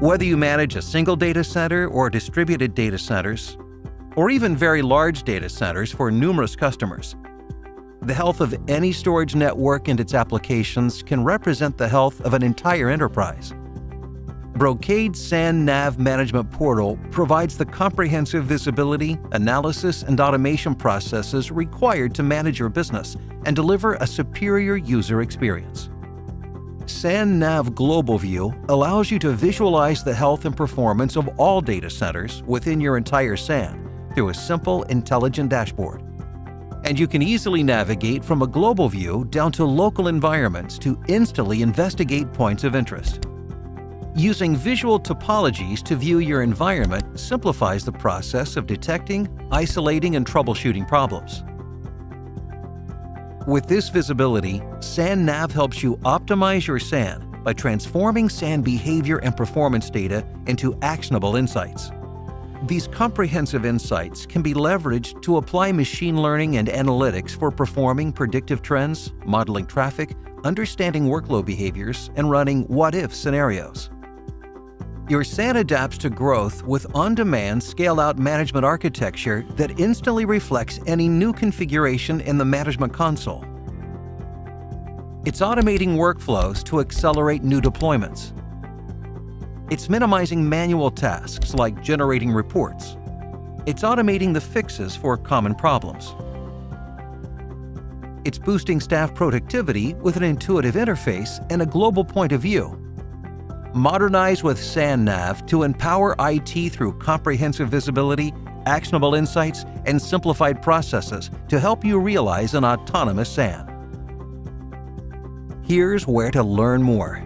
Whether you manage a single data center or distributed data centers, or even very large data centers for numerous customers, the health of any storage network and its applications can represent the health of an entire enterprise. Brocade SANnav Management Portal provides the comprehensive visibility, analysis, and automation processes required to manage your business and deliver a superior user experience. SANnav Global View allows you to visualize the health and performance of all data centers within your entire SAN through a simple, intelligent dashboard. And you can easily navigate from a global view down to local environments to instantly investigate points of interest. Using visual topologies to view your environment simplifies the process of detecting, isolating, and troubleshooting problems. With this visibility, SANnav helps you optimize your SAN by transforming SAN behavior and performance data into actionable insights. These comprehensive insights can be leveraged to apply machine learning and analytics for performing predictive trends, modeling traffic, understanding workload behaviors, and running what-if scenarios. Your SAN adapts to growth with on-demand scale-out management architecture that instantly reflects any new configuration in the management console. It's automating workflows to accelerate new deployments. It's minimizing manual tasks like generating reports. It's automating the fixes for common problems. It's boosting staff productivity with an intuitive interface and a global point of view Modernize with SANnav to empower IT through comprehensive visibility, actionable insights, and simplified processes to help you realize an autonomous SAN. Here's where to learn more.